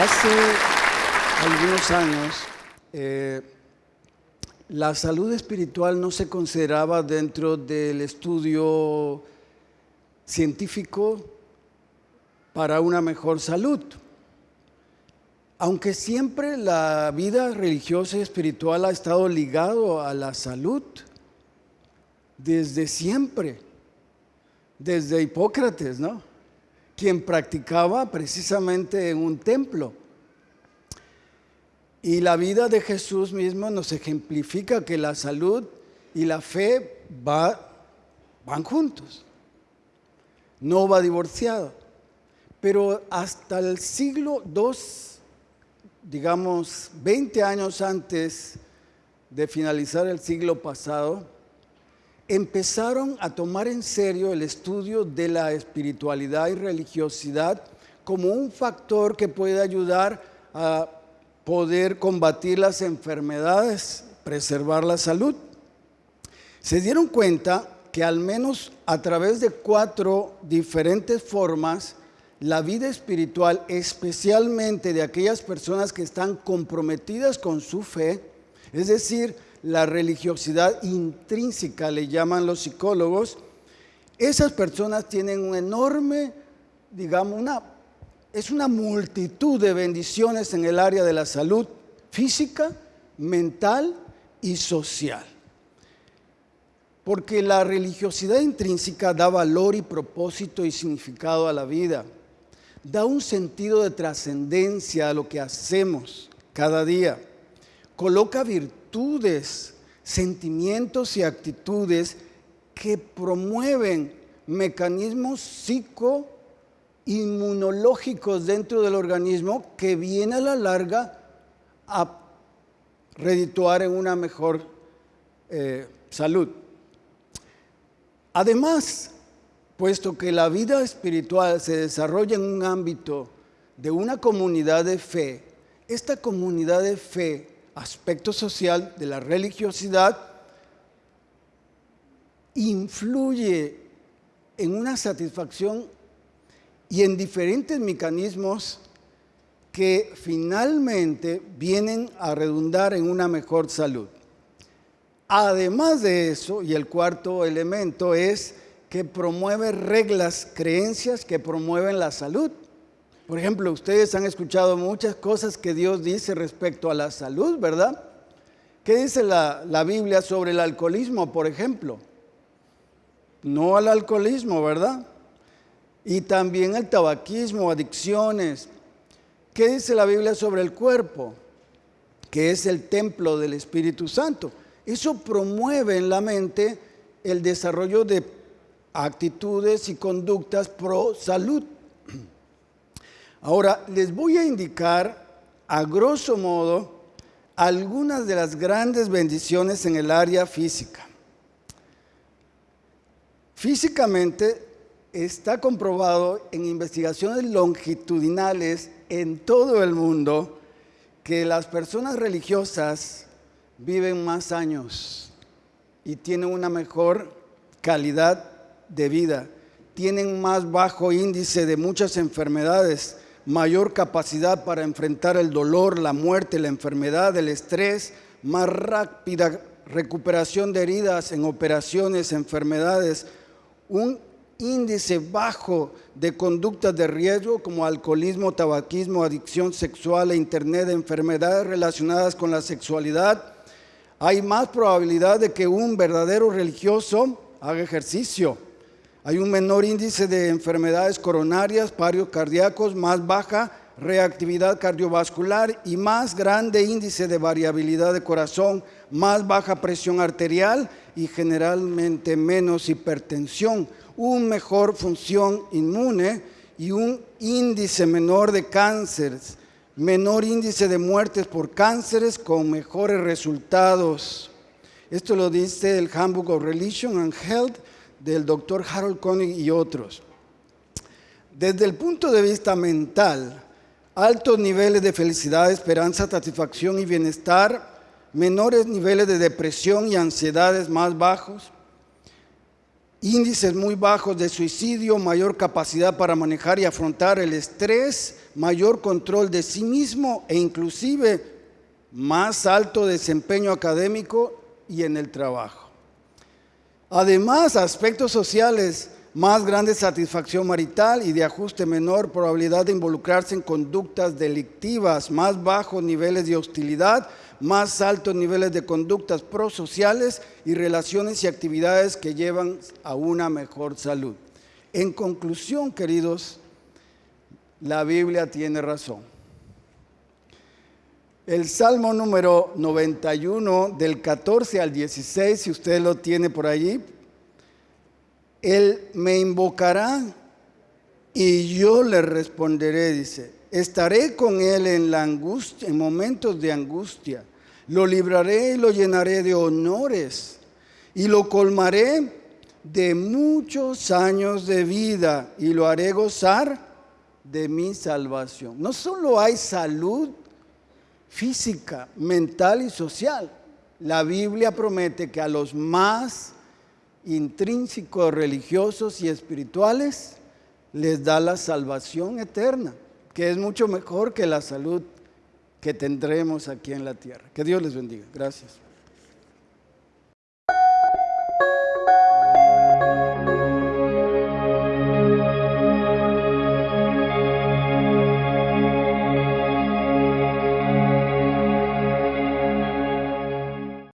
Hace algunos años, eh, la salud espiritual no se consideraba dentro del estudio científico para una mejor salud. Aunque siempre la vida religiosa y espiritual ha estado ligado a la salud, desde siempre, desde Hipócrates, ¿no? Quien practicaba precisamente en un templo. Y la vida de Jesús mismo nos ejemplifica que la salud y la fe va, van juntos, no va divorciado. Pero hasta el siglo II, digamos 20 años antes de finalizar el siglo pasado, empezaron a tomar en serio el estudio de la espiritualidad y religiosidad como un factor que puede ayudar a poder combatir las enfermedades, preservar la salud. Se dieron cuenta que al menos a través de cuatro diferentes formas, la vida espiritual, especialmente de aquellas personas que están comprometidas con su fe, es decir, la religiosidad intrínseca, le llaman los psicólogos, esas personas tienen un enorme, digamos, una es una multitud de bendiciones en el área de la salud física, mental y social. Porque la religiosidad intrínseca da valor y propósito y significado a la vida. Da un sentido de trascendencia a lo que hacemos cada día. Coloca virtudes, sentimientos y actitudes que promueven mecanismos psico inmunológicos dentro del organismo que viene a la larga a redituar en una mejor eh, salud. Además, puesto que la vida espiritual se desarrolla en un ámbito de una comunidad de fe, esta comunidad de fe, aspecto social de la religiosidad, influye en una satisfacción y en diferentes mecanismos que finalmente vienen a redundar en una mejor salud. Además de eso, y el cuarto elemento es que promueve reglas, creencias que promueven la salud. Por ejemplo, ustedes han escuchado muchas cosas que Dios dice respecto a la salud, ¿verdad? ¿Qué dice la, la Biblia sobre el alcoholismo, por ejemplo? No al alcoholismo, ¿verdad? Y también el tabaquismo, adicciones. ¿Qué dice la Biblia sobre el cuerpo? Que es el templo del Espíritu Santo. Eso promueve en la mente el desarrollo de actitudes y conductas pro salud. Ahora, les voy a indicar a grosso modo algunas de las grandes bendiciones en el área física. Físicamente está comprobado en investigaciones longitudinales en todo el mundo que las personas religiosas viven más años y tienen una mejor calidad de vida, tienen más bajo índice de muchas enfermedades, mayor capacidad para enfrentar el dolor, la muerte, la enfermedad, el estrés, más rápida recuperación de heridas en operaciones, enfermedades, un índice bajo de conductas de riesgo como alcoholismo, tabaquismo, adicción sexual e internet, enfermedades relacionadas con la sexualidad, hay más probabilidad de que un verdadero religioso haga ejercicio. Hay un menor índice de enfermedades coronarias, parios cardíacos, más baja reactividad cardiovascular y más grande índice de variabilidad de corazón, más baja presión arterial y generalmente menos hipertensión una mejor función inmune y un índice menor de cánceres, menor índice de muertes por cánceres con mejores resultados. Esto lo dice el Handbook of Religion and Health del doctor Harold Koenig y otros. Desde el punto de vista mental, altos niveles de felicidad, esperanza, satisfacción y bienestar, menores niveles de depresión y ansiedades más bajos, índices muy bajos de suicidio, mayor capacidad para manejar y afrontar el estrés, mayor control de sí mismo e inclusive más alto desempeño académico y en el trabajo. Además, aspectos sociales, más grande satisfacción marital y de ajuste menor probabilidad de involucrarse en conductas delictivas, más bajos niveles de hostilidad, más altos niveles de conductas prosociales y relaciones y actividades que llevan a una mejor salud. En conclusión, queridos, la Biblia tiene razón. El Salmo número 91 del 14 al 16, si usted lo tiene por allí, Él me invocará y yo le responderé, dice, estaré con Él en la angustia, en momentos de angustia lo libraré y lo llenaré de honores y lo colmaré de muchos años de vida y lo haré gozar de mi salvación. No solo hay salud física, mental y social. La Biblia promete que a los más intrínsecos religiosos y espirituales les da la salvación eterna, que es mucho mejor que la salud que tendremos aquí en la tierra. Que Dios les bendiga. Gracias.